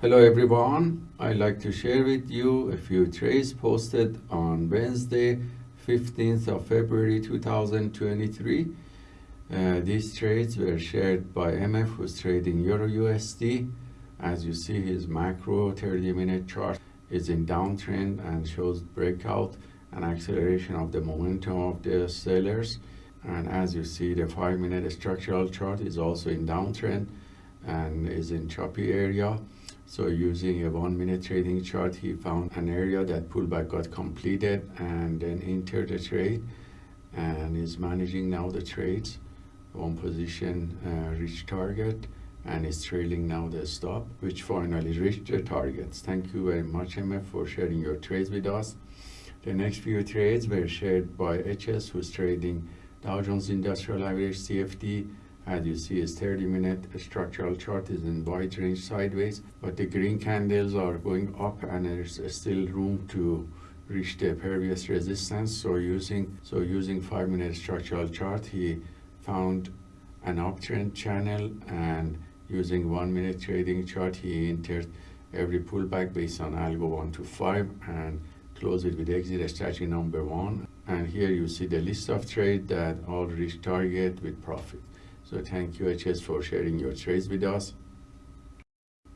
Hello everyone, I'd like to share with you a few trades posted on Wednesday 15th of February 2023. Uh, these trades were shared by MF who's trading Euro USD. As you see his macro 30 minute chart is in downtrend and shows breakout and acceleration of the momentum of the sellers. And as you see the 5 minute structural chart is also in downtrend and is in choppy area. So using a one minute trading chart, he found an area that pullback got completed and then entered the trade and is managing now the trades. One position uh, reached target and is trailing now the stop, which finally reached the targets. Thank you very much, MF, for sharing your trades with us. The next few trades were shared by HS, who's trading Dow Jones Industrial Average CFD as you see, his 30 minute structural chart is in wide range sideways, but the green candles are going up and there's still room to reach the previous resistance. So using, so using five minute structural chart, he found an uptrend channel and using one minute trading chart, he entered every pullback based on algo one to five and close it with exit strategy number one. And here you see the list of trade that all reach target with profit. So thank you HS for sharing your trades with us.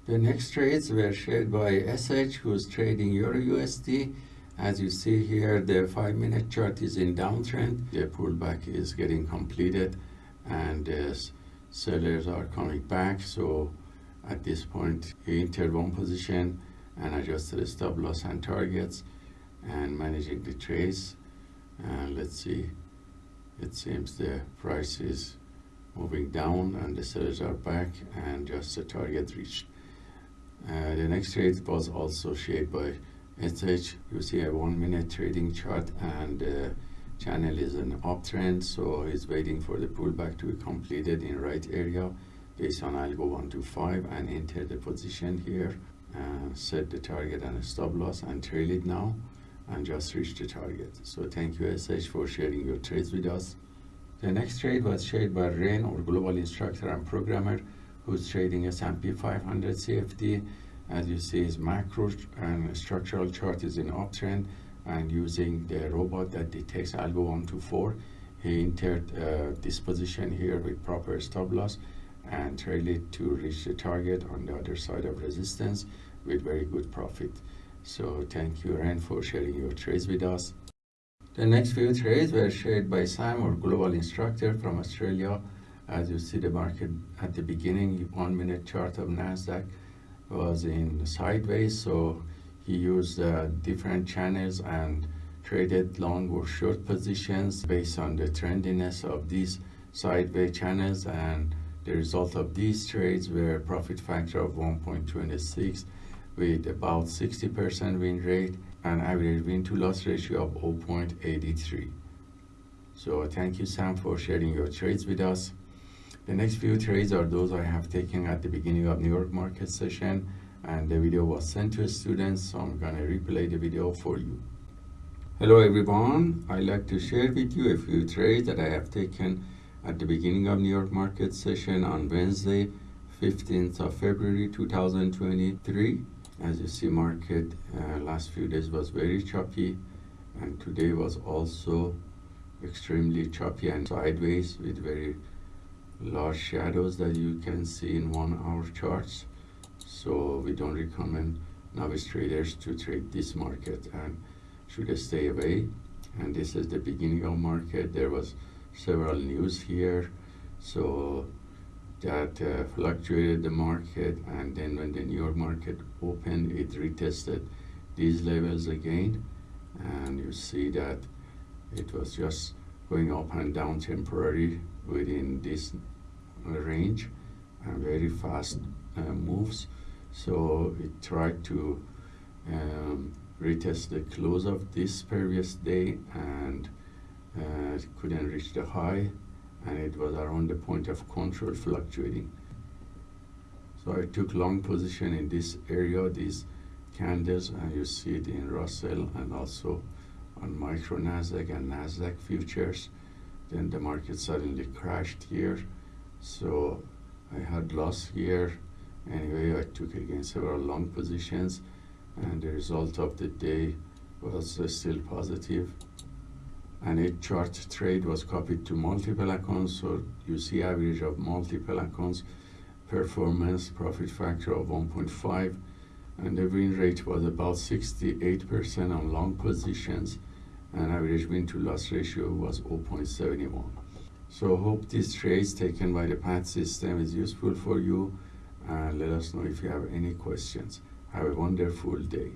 The next trades were shared by SH who's trading Euro USD. As you see here, the five minute chart is in downtrend. The pullback is getting completed and uh, the sellers are coming back. So at this point, he entered one position and adjusted the stop loss and targets and managing the trades. And let's see, it seems the price is moving down and the sellers are back and just the target reached. Uh, the next trade was also shared by SH. You see a one minute trading chart and the channel is an uptrend so he's waiting for the pullback to be completed in right area based on algo 1 to 5 and enter the position here and set the target and stop loss and trail it now and just reach the target. So thank you SH for sharing your trades with us. The next trade was shared by Ren, or global instructor and programmer, who's trading S&P 500 CFD. As you see, his macro and structural chart is in uptrend, and using the robot that detects algo 1 to 4, he entered uh, this position here with proper stop loss and trailed it to reach the target on the other side of resistance with very good profit. So thank you, Ren, for sharing your trades with us. The next few trades were shared by Sam, our global instructor from Australia. As you see the market at the beginning, one minute chart of NASDAQ was in sideways. So he used uh, different channels and traded long or short positions based on the trendiness of these sideways channels. And the result of these trades were a profit factor of 1.26 with about 60% win rate and average win to loss ratio of 0.83. So thank you Sam for sharing your trades with us. The next few trades are those I have taken at the beginning of New York market session and the video was sent to students so I'm gonna replay the video for you. Hello everyone, I'd like to share with you a few trades that I have taken at the beginning of New York market session on Wednesday 15th of February 2023 as you see market uh, last few days was very choppy and today was also extremely choppy and sideways with very large shadows that you can see in one hour charts. So we don't recommend novice traders to trade this market and should stay away. And this is the beginning of market. There was several news here. So that uh, fluctuated the market and then when the New York market opened it retested these levels again. And you see that it was just going up and down temporary within this range and very fast uh, moves. So it tried to um, retest the close of this previous day and uh, couldn't reach the high and it was around the point of control fluctuating. So I took long position in this area, these candles, and you see it in Russell and also on micro Nasdaq and Nasdaq futures. Then the market suddenly crashed here. So I had loss here Anyway, I took again several long positions and the result of the day was uh, still positive. And a chart trade was copied to multiple accounts, so you see average of multiple accounts, performance, profit factor of 1.5, and the win rate was about 68% on long positions, and average win to loss ratio was 0.71. So hope this trades taken by the PAT system is useful for you and let us know if you have any questions. Have a wonderful day.